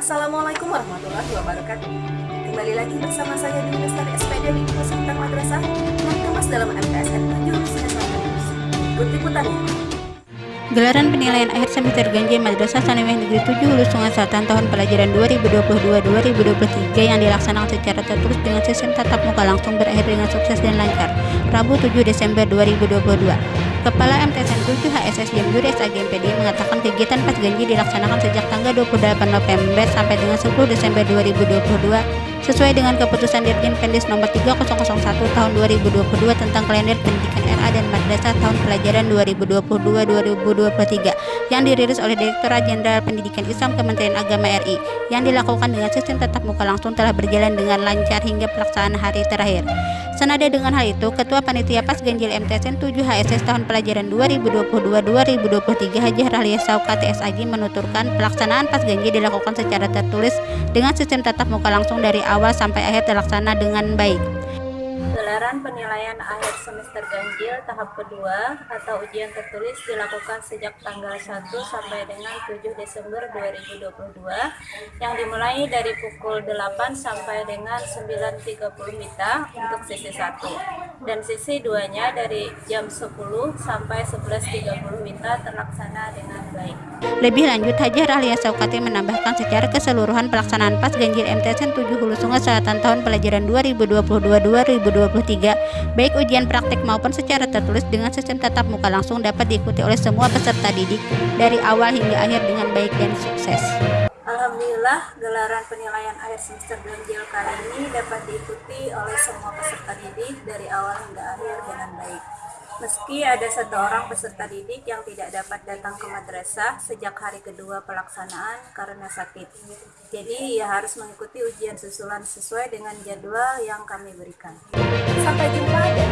Assalamualaikum warahmatullahi wabarakatuh. Kembali lagi bersama saya di Lestari SPD di Pusat Madrasah yang kemas dalam MTSN 7 Ikut liputannya. Gelaran penilaian akhir semester Ganjil Madrasah Sanawiyah Negeri 7 Hulu Sungai Selatan tahun pelajaran 2022-2023 yang dilaksanakan secara tertulis dengan sistem tatap muka langsung berakhir dengan sukses dan lancar Rabu 7 Desember 2022. Kepala MTSN 7 HSS Jamjuri SAGMPD mengatakan kegiatan pas ganjil dilaksanakan sejak tanggal 28 November sampai dengan 10 Desember 2022 sesuai dengan keputusan Dirjen Pendis nomor 3001 tahun 2022 tentang kalender pendidikan RA dan madrasah tahun pelajaran 2022-2023 yang dirilis oleh Direktorat Jenderal Pendidikan Islam Kementerian Agama RI yang dilakukan dengan sistem tatap muka langsung telah berjalan dengan lancar hingga pelaksanaan hari terakhir. Senada dengan hal itu, Ketua Panitia Pas Ganjil MTSN 7 HSS tahun pelajaran 2022-2023 Haji Rahlia Sauka TSAG menuturkan pelaksanaan Pas Ganjil dilakukan secara tertulis dengan sistem tatap muka langsung dari awal sampai akhir terlaksana dengan baik. Gelaran penilaian akhir semester ganjil tahap kedua atau ujian tertulis dilakukan sejak tanggal 1 sampai dengan 7 Desember 2022 yang dimulai dari pukul 8 sampai dengan 9.30 Mita untuk sesi 1 dan sesi 2 nya dari jam 10 sampai 11.30 Mita terlaksana dengan baik. Lebih lanjut, Haji Rahlia Saukati menambahkan secara keseluruhan pelaksanaan pas ganjil MTSN 7 Hulu Sungai Selatan tahun pelajaran 2022-2023 baik ujian praktik maupun secara tertulis dengan sistem tatap muka langsung dapat diikuti oleh semua peserta didik dari awal hingga akhir dengan baik dan sukses. Alhamdulillah, gelaran penilaian akhir semester ganjil kali ini dapat diikuti oleh semua peserta didik dari awal hingga akhir dengan baik. Meski ada satu orang peserta didik yang tidak dapat datang ke madrasah sejak hari kedua pelaksanaan karena sakit. Jadi ia harus mengikuti ujian susulan sesuai dengan jadwal yang kami berikan. Sampai jumpa dan